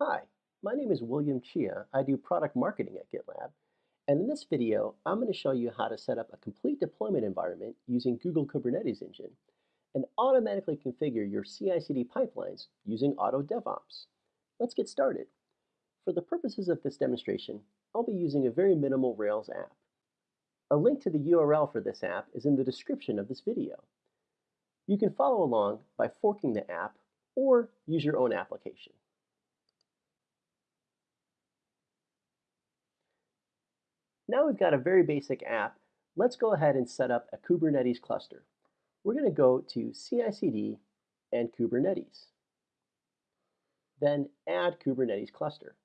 Hi, my name is William Chia. I do product marketing at GitLab. And in this video, I'm going to show you how to set up a complete deployment environment using Google Kubernetes Engine and automatically configure your CI/CD pipelines using Auto DevOps. Let's get started. For the purposes of this demonstration, I'll be using a very minimal Rails app. A link to the URL for this app is in the description of this video. You can follow along by forking the app or use your own application. Now we've got a very basic app. Let's go ahead and set up a Kubernetes cluster. We're going to go to CI/CD and Kubernetes. Then add Kubernetes cluster.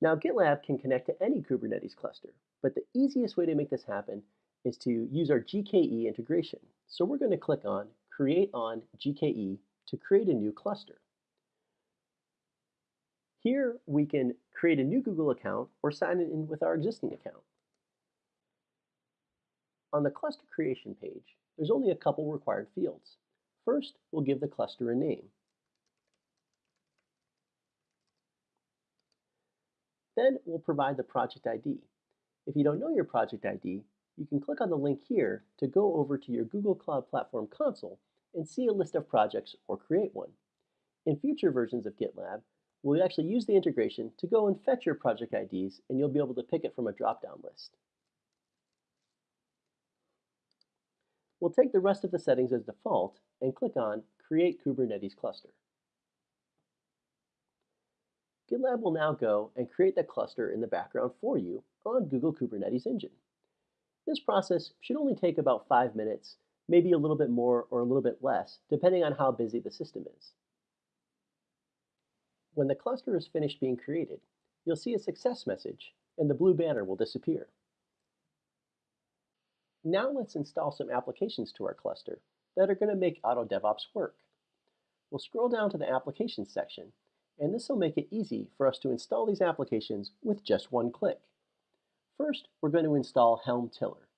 Now GitLab can connect to any Kubernetes cluster, but the easiest way to make this happen is to use our GKE integration. So we're going to click on Create on GKE to create a new cluster. Here we can create a new Google account or sign in with our existing account. On the cluster creation page, there's only a couple required fields. First, we'll give the cluster a name. Then we'll provide the project ID. If you don't know your project ID, you can click on the link here to go over to your Google Cloud Platform console and see a list of projects or create one. In future versions of GitLab, we'll actually use the integration to go and fetch your project IDs, and you'll be able to pick it from a drop-down list. We'll take the rest of the settings as default and click on Create Kubernetes Cluster. GitLab will now go and create the cluster in the background for you on Google Kubernetes Engine. This process should only take about five minutes, maybe a little bit more or a little bit less, depending on how busy the system is. When the cluster is finished being created, you'll see a success message and the blue banner will disappear. Now let's install some applications to our cluster that are going to make Auto DevOps work. We'll scroll down to the Applications section, and this will make it easy for us to install these applications with just one click. First, we're going to install Helm Tiller.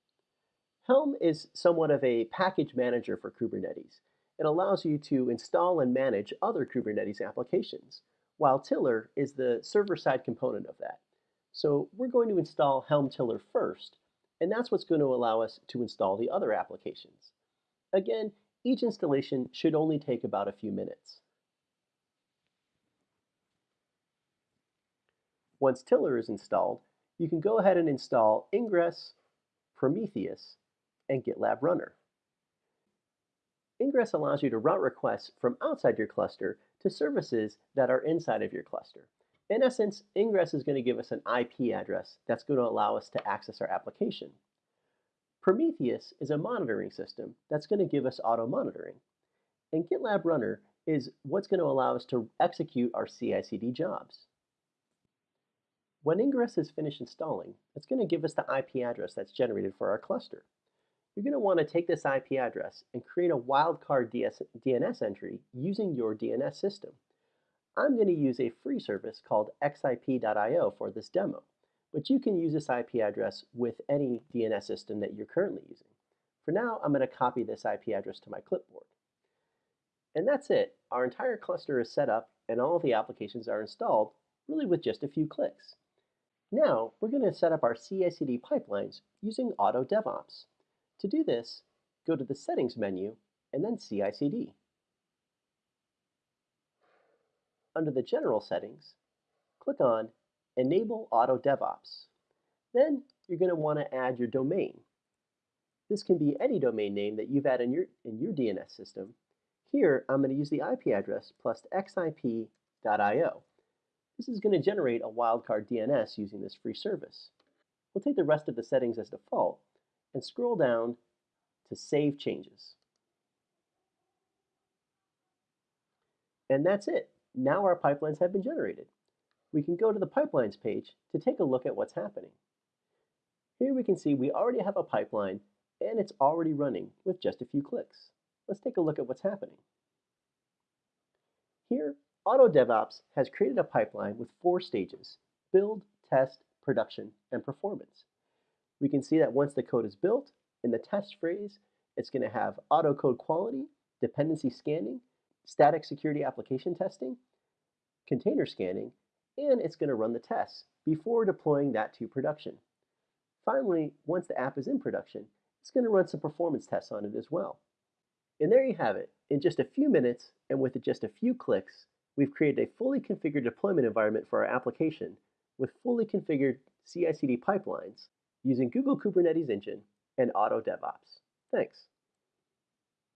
Helm is somewhat of a package manager for Kubernetes. It allows you to install and manage other Kubernetes applications while Tiller is the server-side component of that. So we're going to install Helm Tiller first, and that's what's going to allow us to install the other applications. Again, each installation should only take about a few minutes. Once Tiller is installed, you can go ahead and install Ingress, Prometheus, and GitLab Runner. Ingress allows you to route requests from outside your cluster to services that are inside of your cluster. In essence, Ingress is going to give us an IP address that's going to allow us to access our application. Prometheus is a monitoring system that's going to give us auto monitoring. And GitLab Runner is what's going to allow us to execute our CI/CD jobs. When Ingress is finished installing, it's going to give us the IP address that's generated for our cluster. You're going to want to take this IP address and create a wildcard DS DNS entry using your DNS system. I'm going to use a free service called xip.io for this demo, but you can use this IP address with any DNS system that you're currently using. For now, I'm going to copy this IP address to my clipboard. And that's it. Our entire cluster is set up and all of the applications are installed really with just a few clicks. Now, we're going to set up our CI/CD pipelines using Auto DevOps. To do this, go to the Settings menu and then CI/CD. Under the General Settings, click on Enable Auto DevOps. Then you're going to want to add your domain. This can be any domain name that you've added in your, in your DNS system. Here, I'm going to use the IP address plus xip.io. This is going to generate a wildcard DNS using this free service. We'll take the rest of the settings as default and scroll down to Save Changes. And that's it. Now our pipelines have been generated. We can go to the Pipelines page to take a look at what's happening. Here we can see we already have a pipeline and it's already running with just a few clicks. Let's take a look at what's happening. Here, Auto DevOps has created a pipeline with four stages, build, test, production, and performance we can see that once the code is built, in the test phrase, it's going to have auto code quality, dependency scanning, static security application testing, container scanning, and it's going to run the tests before deploying that to production. Finally, once the app is in production, it's going to run some performance tests on it as well. And there you have it. In just a few minutes and with just a few clicks, we've created a fully configured deployment environment for our application with fully configured CI/CD pipelines using Google Kubernetes Engine and Auto DevOps. Thanks.